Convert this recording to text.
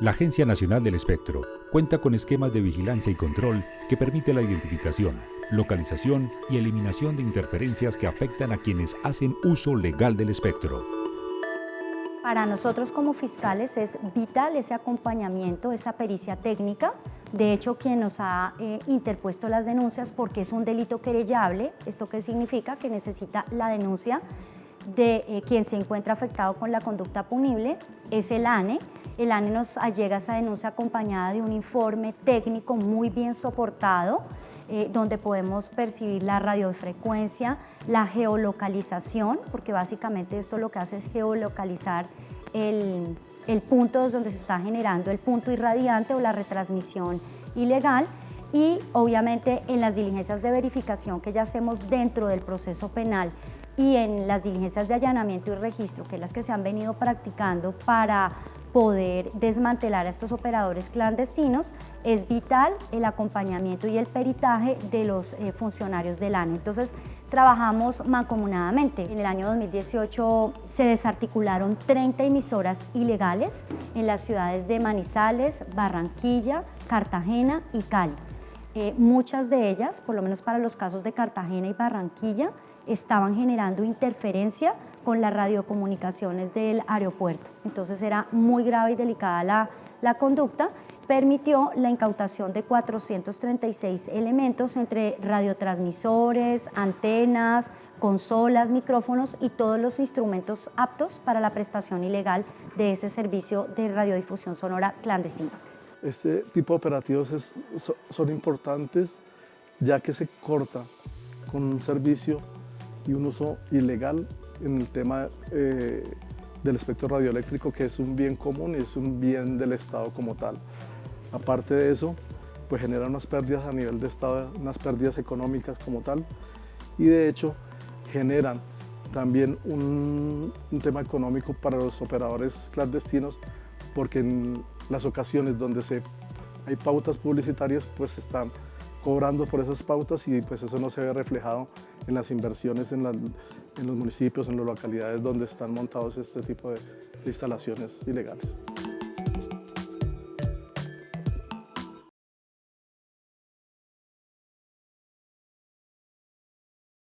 La Agencia Nacional del Espectro cuenta con esquemas de vigilancia y control que permite la identificación, localización y eliminación de interferencias que afectan a quienes hacen uso legal del espectro. Para nosotros como fiscales es vital ese acompañamiento, esa pericia técnica. De hecho, quien nos ha eh, interpuesto las denuncias porque es un delito querellable, ¿esto qué significa? Que necesita la denuncia de eh, quien se encuentra afectado con la conducta punible, es el ANE. El ANE nos llega esa denuncia acompañada de un informe técnico muy bien soportado, eh, donde podemos percibir la radiofrecuencia, la geolocalización, porque básicamente esto lo que hace es geolocalizar el, el punto donde se está generando el punto irradiante o la retransmisión ilegal y obviamente en las diligencias de verificación que ya hacemos dentro del proceso penal y en las diligencias de allanamiento y registro, que es las que se han venido practicando para poder desmantelar a estos operadores clandestinos, es vital el acompañamiento y el peritaje de los eh, funcionarios del ANE. Entonces, trabajamos mancomunadamente. En el año 2018 se desarticularon 30 emisoras ilegales en las ciudades de Manizales, Barranquilla, Cartagena y Cali. Eh, muchas de ellas, por lo menos para los casos de Cartagena y Barranquilla, estaban generando interferencia con las radiocomunicaciones del aeropuerto. Entonces era muy grave y delicada la, la conducta. Permitió la incautación de 436 elementos entre radiotransmisores, antenas, consolas, micrófonos y todos los instrumentos aptos para la prestación ilegal de ese servicio de radiodifusión sonora clandestina. Este tipo de operativos son importantes ya que se corta con un servicio y un uso ilegal en el tema eh, del espectro radioeléctrico, que es un bien común y es un bien del Estado como tal. Aparte de eso, pues genera unas pérdidas a nivel de Estado, unas pérdidas económicas como tal, y de hecho generan también un, un tema económico para los operadores clandestinos, porque en las ocasiones donde se, hay pautas publicitarias, pues están cobrando por esas pautas y pues eso no se ve reflejado en las inversiones en los municipios, en las localidades donde están montados este tipo de instalaciones ilegales.